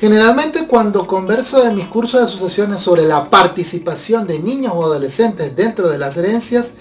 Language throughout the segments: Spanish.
Generalmente cuando converso en mis cursos de asociaciones sobre la participación de niños o adolescentes dentro de las herencias,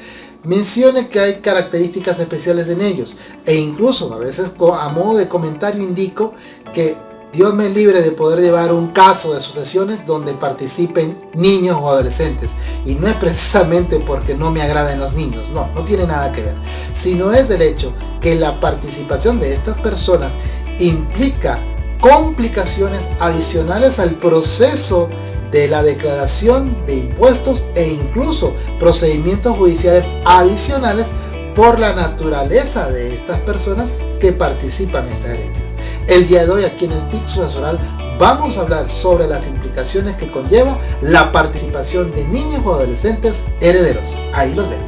mencione que hay características especiales en ellos e incluso a veces a modo de comentario indico que Dios me libre de poder llevar un caso de asociaciones donde participen niños o adolescentes. Y no es precisamente porque no me agraden los niños, no, no tiene nada que ver. Sino es el hecho que la participación de estas personas implica complicaciones adicionales al proceso de la declaración de impuestos e incluso procedimientos judiciales adicionales por la naturaleza de estas personas que participan en estas herencias. El día de hoy aquí en el TIC sucesoral vamos a hablar sobre las implicaciones que conlleva la participación de niños o adolescentes herederos. Ahí los vemos.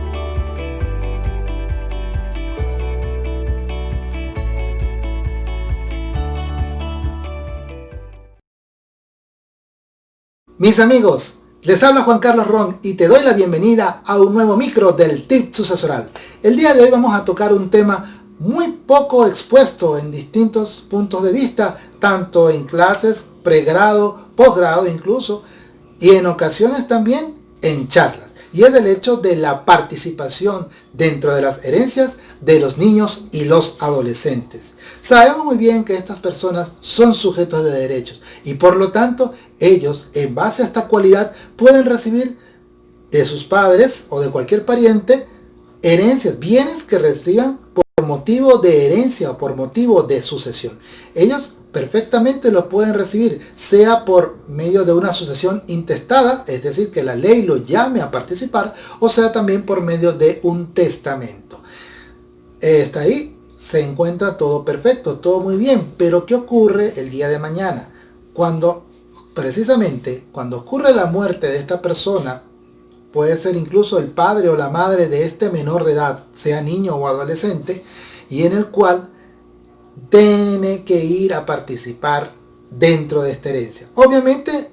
Mis amigos, les habla Juan Carlos Ron y te doy la bienvenida a un nuevo micro del TIP sucesoral. El día de hoy vamos a tocar un tema muy poco expuesto en distintos puntos de vista, tanto en clases, pregrado, posgrado incluso, y en ocasiones también en charlas. Y es el hecho de la participación dentro de las herencias de los niños y los adolescentes. Sabemos muy bien que estas personas son sujetos de derechos y por lo tanto ellos, en base a esta cualidad, pueden recibir de sus padres o de cualquier pariente herencias, bienes que reciban por motivo de herencia o por motivo de sucesión. Ellos perfectamente los pueden recibir, sea por medio de una sucesión intestada, es decir, que la ley lo llame a participar, o sea también por medio de un testamento. Está ahí, se encuentra todo perfecto, todo muy bien, pero ¿qué ocurre el día de mañana? Cuando precisamente cuando ocurre la muerte de esta persona, puede ser incluso el padre o la madre de este menor de edad, sea niño o adolescente, y en el cual tiene que ir a participar dentro de esta herencia. Obviamente,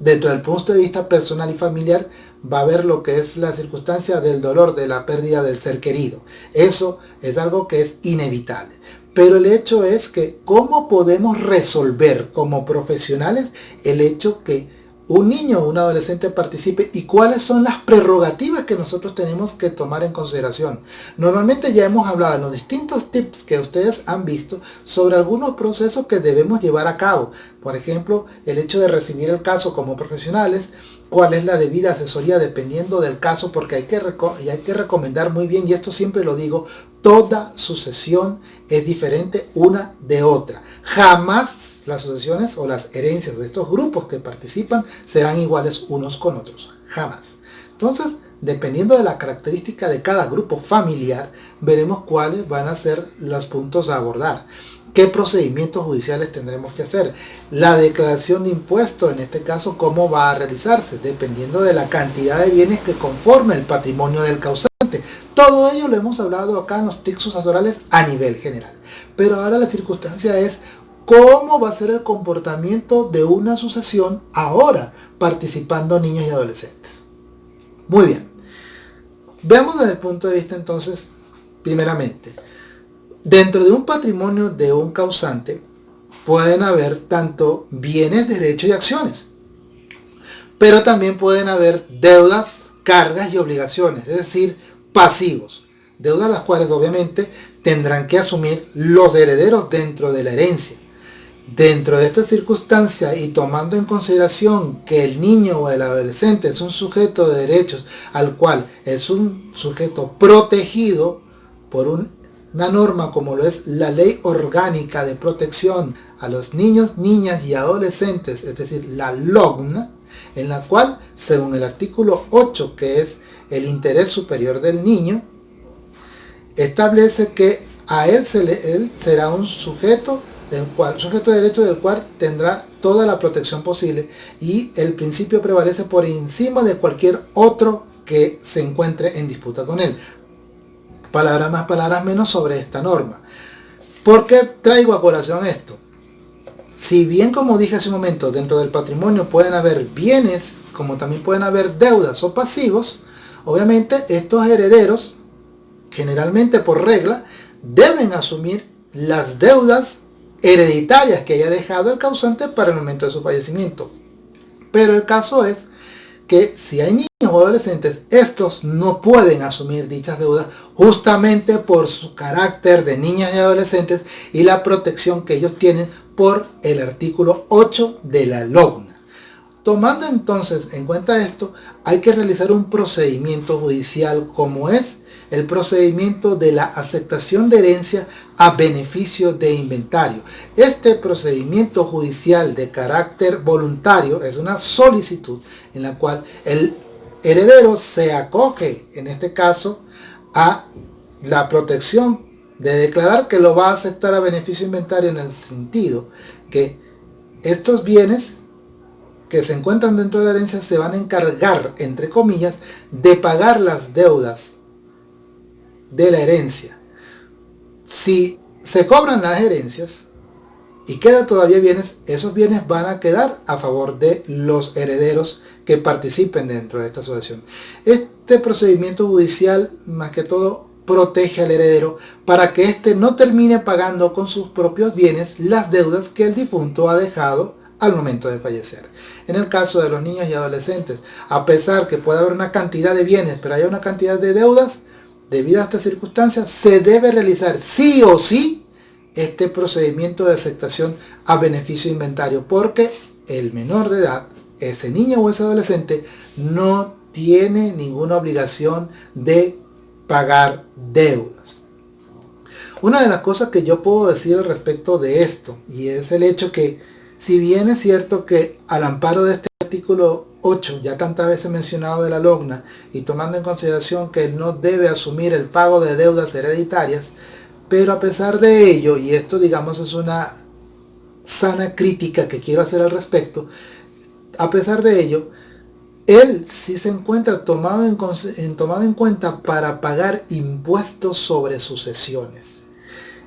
dentro del punto de vista personal y familiar, va a haber lo que es la circunstancia del dolor, de la pérdida del ser querido. Eso es algo que es inevitable. Pero el hecho es que cómo podemos resolver como profesionales el hecho que un niño o un adolescente participe y cuáles son las prerrogativas que nosotros tenemos que tomar en consideración. Normalmente ya hemos hablado en los distintos tips que ustedes han visto sobre algunos procesos que debemos llevar a cabo. Por ejemplo, el hecho de recibir el caso como profesionales, cuál es la debida asesoría dependiendo del caso, porque hay que, hay que recomendar muy bien, y esto siempre lo digo, toda sucesión es diferente una de otra. Jamás las sucesiones o las herencias de estos grupos que participan serán iguales unos con otros. Jamás. Entonces, dependiendo de la característica de cada grupo familiar, veremos cuáles van a ser los puntos a abordar. ¿Qué procedimientos judiciales tendremos que hacer? La declaración de impuestos, en este caso, ¿cómo va a realizarse? Dependiendo de la cantidad de bienes que conforme el patrimonio del causante. Todo ello lo hemos hablado acá en los TIC sucesorales a nivel general. Pero ahora la circunstancia es cómo va a ser el comportamiento de una sucesión ahora participando niños y adolescentes. Muy bien. Veamos desde el punto de vista entonces, primeramente, Dentro de un patrimonio de un causante pueden haber tanto bienes, derechos y acciones. Pero también pueden haber deudas, cargas y obligaciones, es decir, pasivos. Deudas las cuales obviamente tendrán que asumir los herederos dentro de la herencia. Dentro de esta circunstancia y tomando en consideración que el niño o el adolescente es un sujeto de derechos al cual es un sujeto protegido por un una norma como lo es la Ley Orgánica de Protección a los Niños, Niñas y Adolescentes, es decir, la LOGN, en la cual, según el artículo 8, que es el interés superior del niño, establece que a él, se le, él será un sujeto, del cual, sujeto de derecho del cual tendrá toda la protección posible y el principio prevalece por encima de cualquier otro que se encuentre en disputa con él palabras más, palabras menos sobre esta norma. ¿Por qué traigo a colación esto? Si bien como dije hace un momento, dentro del patrimonio pueden haber bienes, como también pueden haber deudas o pasivos, obviamente estos herederos, generalmente por regla, deben asumir las deudas hereditarias que haya dejado el causante para el momento de su fallecimiento. Pero el caso es que si hay niños o adolescentes, estos no pueden asumir dichas deudas justamente por su carácter de niñas y adolescentes y la protección que ellos tienen por el artículo 8 de la LOGNA. Tomando entonces en cuenta esto, hay que realizar un procedimiento judicial como es el procedimiento de la aceptación de herencia a beneficio de inventario. Este procedimiento judicial de carácter voluntario es una solicitud en la cual el heredero se acoge, en este caso, a la protección de declarar que lo va a aceptar a beneficio inventario en el sentido que estos bienes que se encuentran dentro de la herencia se van a encargar, entre comillas, de pagar las deudas de la herencia. Si se cobran las herencias y quedan todavía bienes, esos bienes van a quedar a favor de los herederos que participen dentro de esta asociación. Este procedimiento judicial, más que todo, protege al heredero para que éste no termine pagando con sus propios bienes las deudas que el difunto ha dejado al momento de fallecer. En el caso de los niños y adolescentes, a pesar que puede haber una cantidad de bienes, pero hay una cantidad de deudas, debido a estas circunstancias, se debe realizar sí o sí este procedimiento de aceptación a beneficio inventario, porque el menor de edad, ese niño o ese adolescente, no tiene ninguna obligación de pagar deudas. Una de las cosas que yo puedo decir al respecto de esto, y es el hecho que, si bien es cierto que al amparo de este artículo 8, ya tantas veces mencionado de la LOGNA, y tomando en consideración que no debe asumir el pago de deudas hereditarias, pero a pesar de ello, y esto digamos es una sana crítica que quiero hacer al respecto, a pesar de ello, él sí se encuentra tomado en, tomado en cuenta para pagar impuestos sobre sucesiones.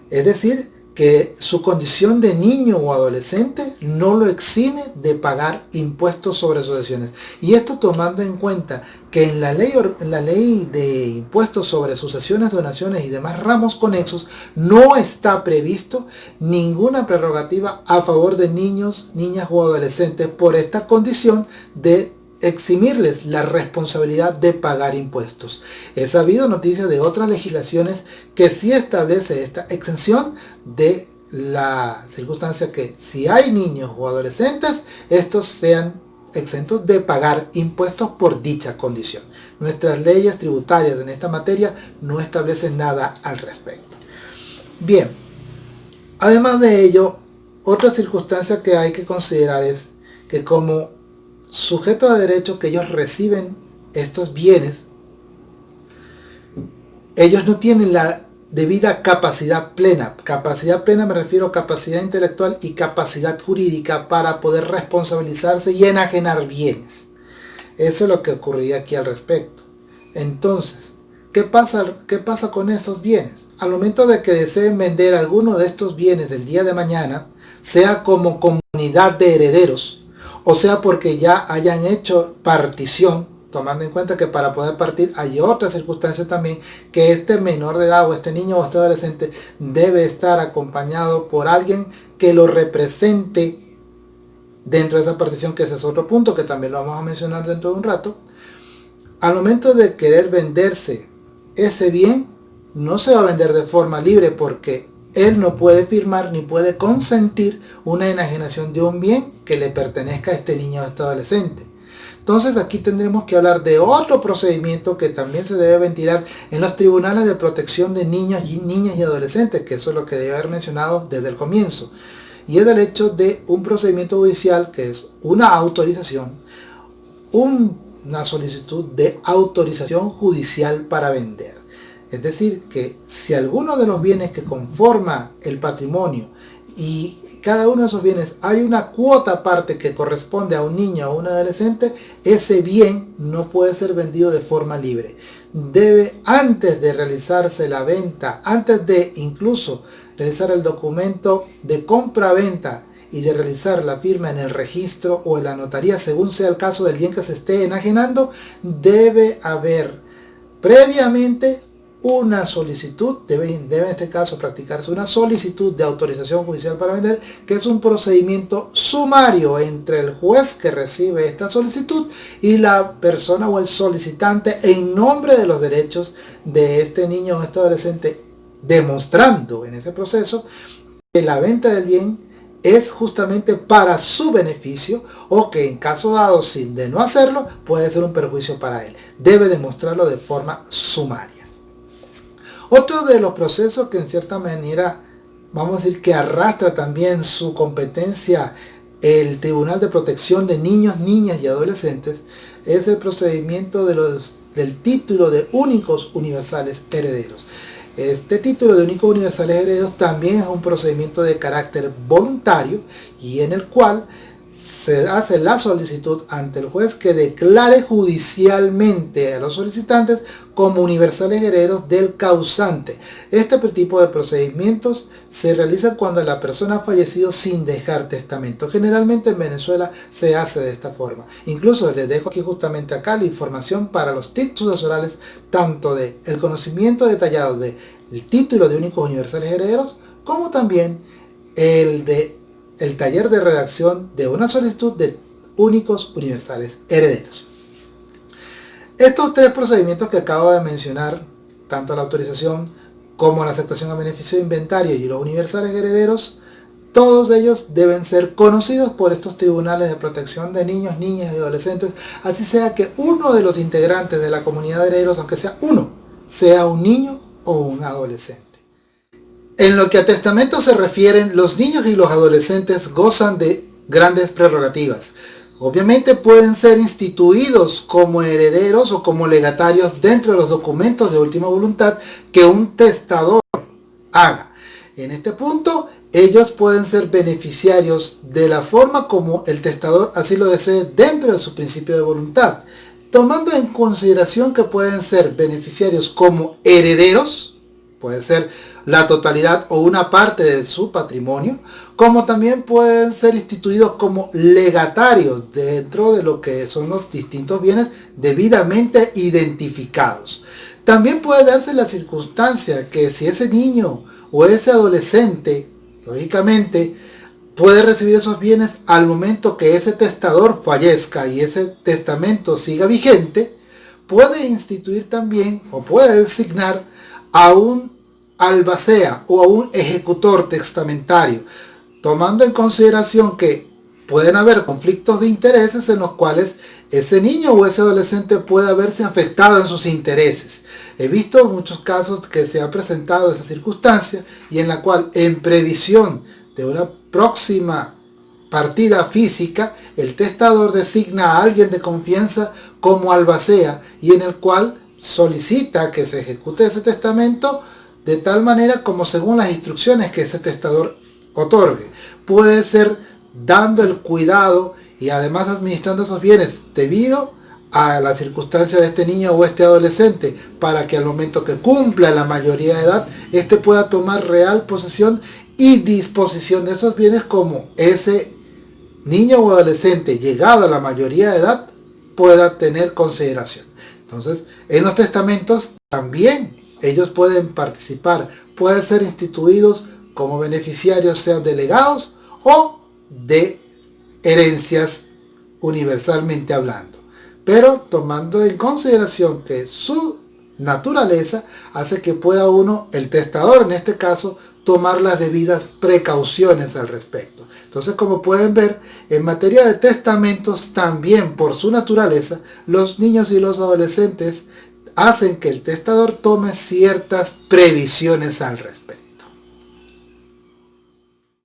Es decir, que su condición de niño o adolescente no lo exime de pagar impuestos sobre sucesiones. Y esto tomando en cuenta que en la ley, la ley de impuestos sobre sucesiones, donaciones y demás ramos conexos no está previsto ninguna prerrogativa a favor de niños, niñas o adolescentes por esta condición de eximirles la responsabilidad de pagar impuestos. He sabido noticias de otras legislaciones que sí establece esta exención de la circunstancia que si hay niños o adolescentes, estos sean exentos de pagar impuestos por dicha condición. Nuestras leyes tributarias en esta materia no establecen nada al respecto. Bien, además de ello, otra circunstancia que hay que considerar es que como sujetos de derecho que ellos reciben estos bienes, ellos no tienen la debida capacidad plena. Capacidad plena me refiero a capacidad intelectual y capacidad jurídica para poder responsabilizarse y enajenar bienes. Eso es lo que ocurriría aquí al respecto. Entonces, ¿qué pasa, qué pasa con estos bienes? Al momento de que deseen vender alguno de estos bienes el día de mañana, sea como comunidad de herederos, o sea porque ya hayan hecho partición, tomando en cuenta que para poder partir hay otras circunstancias también, que este menor de edad o este niño o este adolescente debe estar acompañado por alguien que lo represente dentro de esa partición, que ese es otro punto que también lo vamos a mencionar dentro de un rato. Al momento de querer venderse ese bien, no se va a vender de forma libre porque él no puede firmar ni puede consentir una enajenación de un bien que le pertenezca a este niño o este adolescente. Entonces aquí tendremos que hablar de otro procedimiento que también se debe ventilar en los tribunales de protección de niños y niñas y adolescentes, que eso es lo que debe haber mencionado desde el comienzo. Y es el hecho de un procedimiento judicial que es una autorización, una solicitud de autorización judicial para vender. Es decir, que si alguno de los bienes que conforma el patrimonio y cada uno de esos bienes hay una cuota aparte que corresponde a un niño o un adolescente, ese bien no puede ser vendido de forma libre. Debe, antes de realizarse la venta, antes de incluso realizar el documento de compra-venta y de realizar la firma en el registro o en la notaría, según sea el caso del bien que se esté enajenando, debe haber previamente una solicitud, debe, debe en este caso practicarse una solicitud de autorización judicial para vender, que es un procedimiento sumario entre el juez que recibe esta solicitud y la persona o el solicitante en nombre de los derechos de este niño o este adolescente, demostrando en ese proceso que la venta del bien es justamente para su beneficio o que en caso dado sin de no hacerlo puede ser un perjuicio para él. Debe demostrarlo de forma sumaria. Otro de los procesos que en cierta manera, vamos a decir que arrastra también su competencia el Tribunal de Protección de Niños, Niñas y Adolescentes es el procedimiento del título de únicos universales herederos. Este título de únicos universales herederos también es un procedimiento de carácter voluntario y en el cual se hace la solicitud ante el juez que declare judicialmente a los solicitantes como universales herederos del causante. Este tipo de procedimientos se realiza cuando la persona ha fallecido sin dejar testamento. Generalmente en Venezuela se hace de esta forma. Incluso les dejo aquí justamente acá la información para los tips sucesorales tanto de el conocimiento detallado del título de únicos universales herederos como también el de el taller de redacción de una solicitud de únicos universales herederos. Estos tres procedimientos que acabo de mencionar, tanto la autorización como la aceptación a beneficio de inventario y los universales herederos, todos ellos deben ser conocidos por estos tribunales de protección de niños, niñas y adolescentes, así sea que uno de los integrantes de la comunidad de herederos, aunque sea uno, sea un niño o un adolescente. En lo que a testamento se refieren, los niños y los adolescentes gozan de grandes prerrogativas. Obviamente pueden ser instituidos como herederos o como legatarios dentro de los documentos de última voluntad que un testador haga. En este punto, ellos pueden ser beneficiarios de la forma como el testador así lo desee dentro de su principio de voluntad, tomando en consideración que pueden ser beneficiarios como herederos, puede ser la totalidad o una parte de su patrimonio, como también pueden ser instituidos como legatarios dentro de lo que son los distintos bienes debidamente identificados. También puede darse la circunstancia que si ese niño o ese adolescente, lógicamente, puede recibir esos bienes al momento que ese testador fallezca y ese testamento siga vigente, puede instituir también o puede designar a un albacea o a un ejecutor testamentario, tomando en consideración que pueden haber conflictos de intereses en los cuales ese niño o ese adolescente puede verse afectado en sus intereses. He visto muchos casos que se ha presentado esa circunstancia y en la cual en previsión de una próxima partida física, el testador designa a alguien de confianza como albacea y en el cual solicita que se ejecute ese testamento de tal manera como según las instrucciones que ese testador otorgue. Puede ser dando el cuidado y además administrando esos bienes debido a la circunstancia de este niño o este adolescente para que al momento que cumpla la mayoría de edad, éste pueda tomar real posesión y disposición de esos bienes como ese niño o adolescente llegado a la mayoría de edad pueda tener consideración. Entonces, en los testamentos también ellos pueden participar, pueden ser instituidos como beneficiarios, sean delegados o de herencias universalmente hablando. Pero tomando en consideración que su naturaleza hace que pueda uno, el testador en este caso, tomar las debidas precauciones al respecto. Entonces, como pueden ver, en materia de testamentos, también por su naturaleza, los niños y los adolescentes hacen que el testador tome ciertas previsiones al respecto.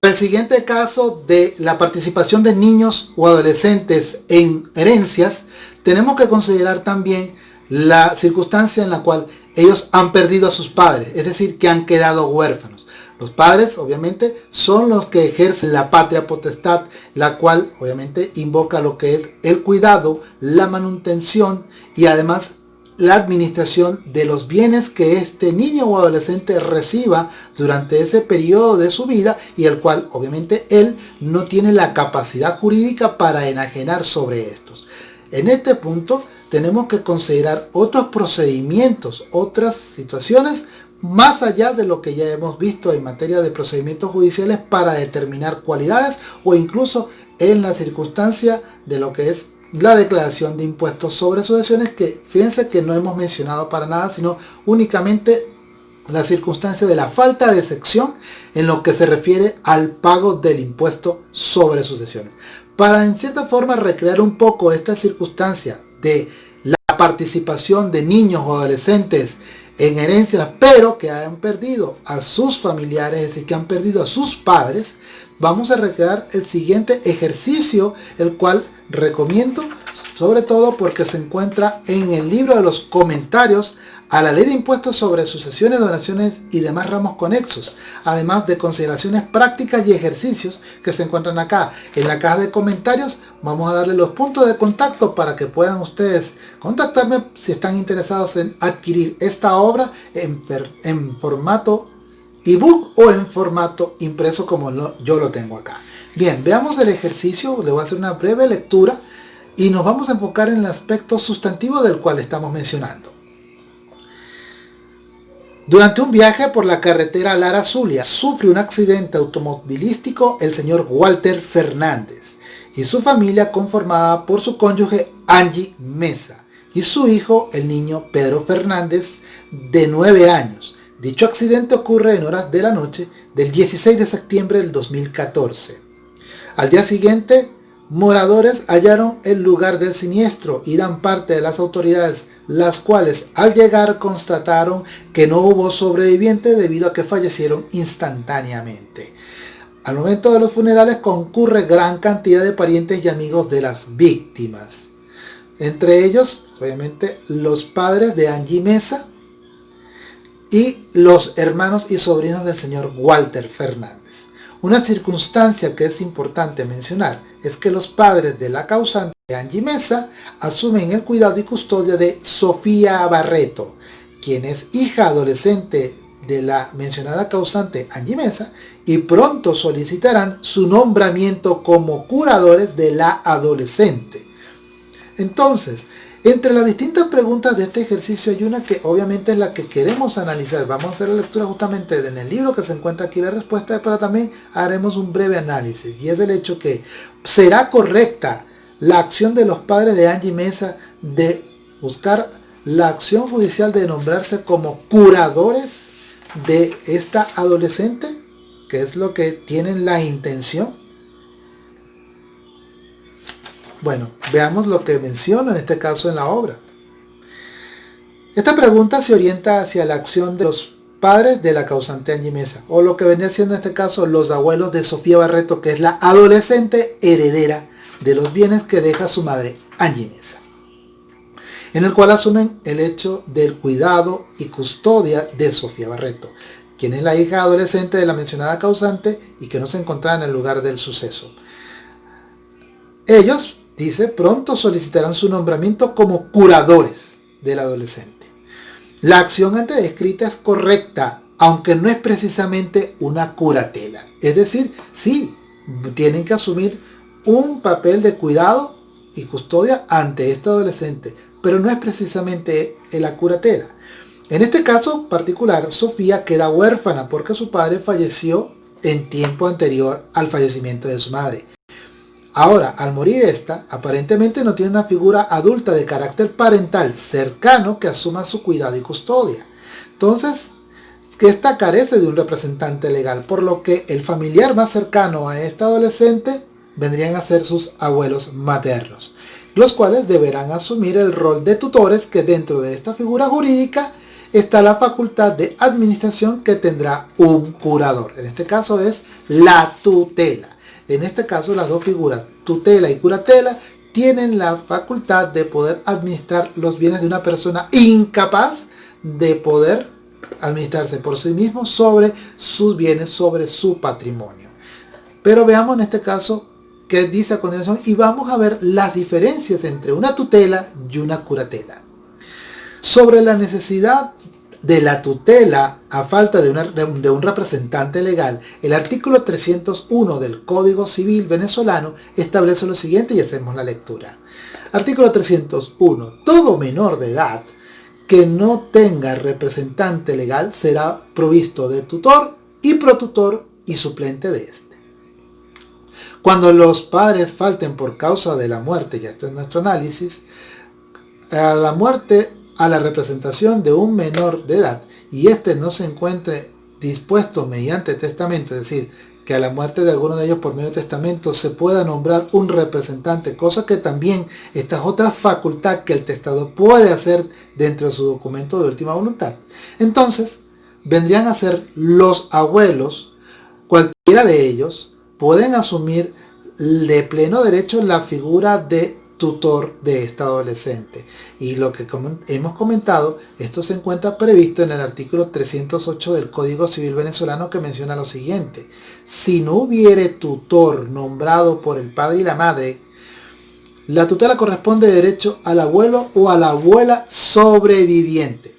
El siguiente caso de la participación de niños o adolescentes en herencias, tenemos que considerar también la circunstancia en la cual ellos han perdido a sus padres, es decir, que han quedado huérfanos. Los padres, obviamente, son los que ejercen la patria potestad, la cual, obviamente, invoca lo que es el cuidado, la manutención y además la administración de los bienes que este niño o adolescente reciba durante ese periodo de su vida y el cual obviamente él no tiene la capacidad jurídica para enajenar sobre estos. En este punto tenemos que considerar otros procedimientos, otras situaciones más allá de lo que ya hemos visto en materia de procedimientos judiciales para determinar cualidades o incluso en la circunstancia de lo que es la declaración de impuestos sobre sucesiones que fíjense que no hemos mencionado para nada sino únicamente la circunstancia de la falta de sección en lo que se refiere al pago del impuesto sobre sucesiones. Para en cierta forma recrear un poco esta circunstancia de la participación de niños o adolescentes en herencias, pero que han perdido a sus familiares, es decir, que han perdido a sus padres, vamos a recrear el siguiente ejercicio, el cual recomiendo, sobre todo porque se encuentra en el libro de los comentarios a la ley de impuestos sobre sucesiones, donaciones y demás ramos conexos, además de consideraciones prácticas y ejercicios que se encuentran acá. En la caja de comentarios vamos a darle los puntos de contacto para que puedan ustedes contactarme si están interesados en adquirir esta obra en, en formato ebook o en formato impreso como yo lo tengo acá. Bien, veamos el ejercicio, le voy a hacer una breve lectura y nos vamos a enfocar en el aspecto sustantivo del cual estamos mencionando. Durante un viaje por la carretera Lara Zulia, sufre un accidente automovilístico el señor Walter Fernández y su familia conformada por su cónyuge Angie Mesa y su hijo, el niño Pedro Fernández, de 9 años. Dicho accidente ocurre en horas de la noche del 16 de septiembre del 2014. Al día siguiente, moradores hallaron el lugar del siniestro y dan parte de las autoridades las cuales al llegar constataron que no hubo sobrevivientes debido a que fallecieron instantáneamente. Al momento de los funerales concurre gran cantidad de parientes y amigos de las víctimas. Entre ellos, obviamente, los padres de Angie Mesa y los hermanos y sobrinos del señor Walter Fernández. Una circunstancia que es importante mencionar es que los padres de la causante Angie Mesa asumen el cuidado y custodia de Sofía Barreto, quien es hija adolescente de la mencionada causante Angie Mesa y pronto solicitarán su nombramiento como curadores de la adolescente. Entonces, entre las distintas preguntas de este ejercicio hay una que obviamente es la que queremos analizar. Vamos a hacer la lectura justamente en el libro que se encuentra aquí la respuesta, pero también haremos un breve análisis. Y es el hecho que será correcta la acción de los padres de Angie Mesa de buscar la acción judicial de nombrarse como curadores de esta adolescente, que es lo que tienen la intención bueno, veamos lo que menciono en este caso en la obra. Esta pregunta se orienta hacia la acción de los padres de la causante Angie o lo que venía siendo en este caso los abuelos de Sofía Barreto, que es la adolescente heredera de los bienes que deja su madre Angie Mesa, en el cual asumen el hecho del cuidado y custodia de Sofía Barreto, quien es la hija adolescente de la mencionada causante y que no se encontraba en el lugar del suceso. Ellos Dice, pronto solicitarán su nombramiento como curadores del adolescente. La acción antes descrita es correcta, aunque no es precisamente una curatela. Es decir, sí, tienen que asumir un papel de cuidado y custodia ante este adolescente, pero no es precisamente la curatela. En este caso particular, Sofía queda huérfana porque su padre falleció en tiempo anterior al fallecimiento de su madre. Ahora, al morir esta, aparentemente no tiene una figura adulta de carácter parental cercano que asuma su cuidado y custodia. Entonces, que esta carece de un representante legal, por lo que el familiar más cercano a esta adolescente vendrían a ser sus abuelos maternos, los cuales deberán asumir el rol de tutores que dentro de esta figura jurídica está la facultad de administración que tendrá un curador. En este caso es la tutela. En este caso las dos figuras, tutela y curatela, tienen la facultad de poder administrar los bienes de una persona incapaz de poder administrarse por sí mismo sobre sus bienes, sobre su patrimonio. Pero veamos en este caso qué dice a continuación y vamos a ver las diferencias entre una tutela y una curatela. Sobre la necesidad de la tutela a falta de, un representante legal, el artículo 301 del Código Civil venezolano establece lo siguiente y hacemos la lectura. Artículo 301. Todo menor de edad que no tenga representante legal será provisto de tutor y protutor y suplente de este. Cuando los padres falten por causa de la muerte, ya esto es nuestro análisis, a la muerte a la representación de un menor de edad y éste no se encuentre dispuesto mediante testamento, es decir, que a la muerte de alguno de ellos por medio de testamento se pueda nombrar un representante, cosa que también esta es otra facultad que el testador puede hacer dentro de su documento de última voluntad. Entonces, vendrían a ser los abuelos, cualquiera de ellos, pueden asumir de pleno derecho la figura de tutor de esta adolescente. Y lo que hemos comentado, esto se encuentra previsto en el artículo 308 del Código Civil Venezolano que menciona lo siguiente. Si no hubiere tutor nombrado por el padre y la madre, la tutela corresponde de derecho al abuelo o a la abuela sobreviviente.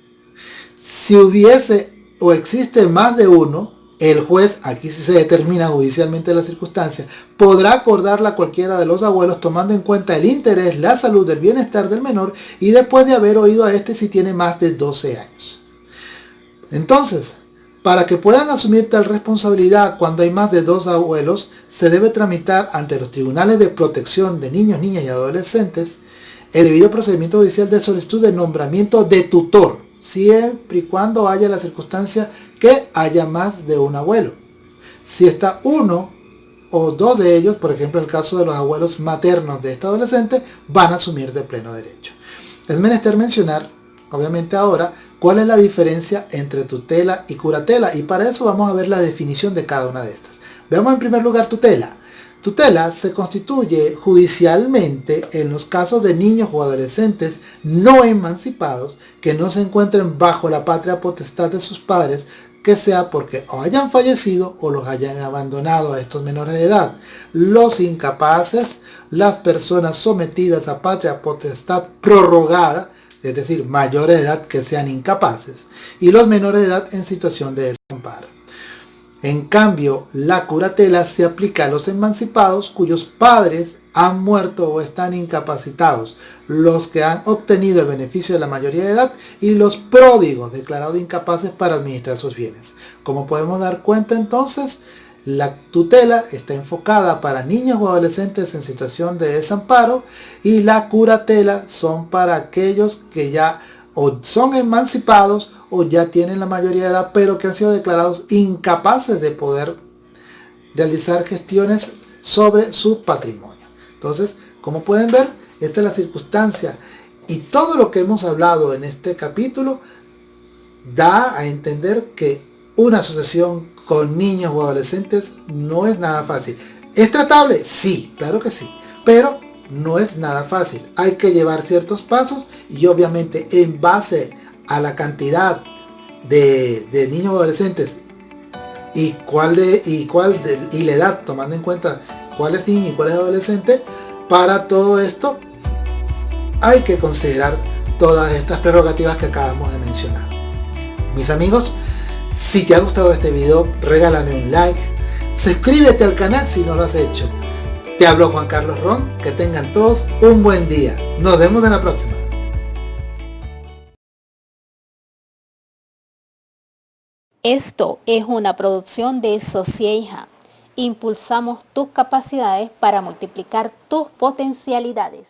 Si hubiese o existe más de uno, el juez, aquí si se determina judicialmente la circunstancia, podrá acordarla a cualquiera de los abuelos tomando en cuenta el interés, la salud, el bienestar del menor y después de haber oído a este si tiene más de 12 años. Entonces, para que puedan asumir tal responsabilidad cuando hay más de dos abuelos, se debe tramitar ante los tribunales de protección de niños, niñas y adolescentes el debido procedimiento judicial de solicitud de nombramiento de tutor, siempre y cuando haya la circunstancia que haya más de un abuelo. Si está uno o dos de ellos, por ejemplo el caso de los abuelos maternos de este adolescente, van a asumir de pleno derecho. Es menester mencionar, obviamente ahora, cuál es la diferencia entre tutela y curatela y para eso vamos a ver la definición de cada una de estas. Veamos en primer lugar tutela. Tutela se constituye judicialmente en los casos de niños o adolescentes no emancipados que no se encuentren bajo la patria potestad de sus padres que sea porque o hayan fallecido o los hayan abandonado a estos menores de edad. Los incapaces, las personas sometidas a patria potestad prorrogada, es decir, mayores de edad que sean incapaces, y los menores de edad en situación de desamparo. En cambio, la curatela se aplica a los emancipados cuyos padres han muerto o están incapacitados, los que han obtenido el beneficio de la mayoría de edad y los pródigos declarados incapaces para administrar sus bienes. Como podemos dar cuenta entonces, la tutela está enfocada para niños o adolescentes en situación de desamparo y la curatela son para aquellos que ya o son emancipados o ya tienen la mayoría de edad pero que han sido declarados incapaces de poder realizar gestiones sobre su patrimonio. Entonces, como pueden ver, esta es la circunstancia y todo lo que hemos hablado en este capítulo da a entender que una asociación con niños o adolescentes no es nada fácil. ¿Es tratable? Sí, claro que sí, pero no es nada fácil. Hay que llevar ciertos pasos y obviamente en base a la cantidad de, niños o adolescentes y cuál de y cuál de, y la edad tomando en cuenta cuál es niño y cuál es adolescente, para todo esto hay que considerar todas estas prerrogativas que acabamos de mencionar. Mis amigos, si te ha gustado este video, regálame un like, suscríbete al canal si no lo has hecho. Te hablo Juan Carlos Ron, que tengan todos un buen día. Nos vemos en la próxima. Esto es una producción de Socieja impulsamos tus capacidades para multiplicar tus potencialidades.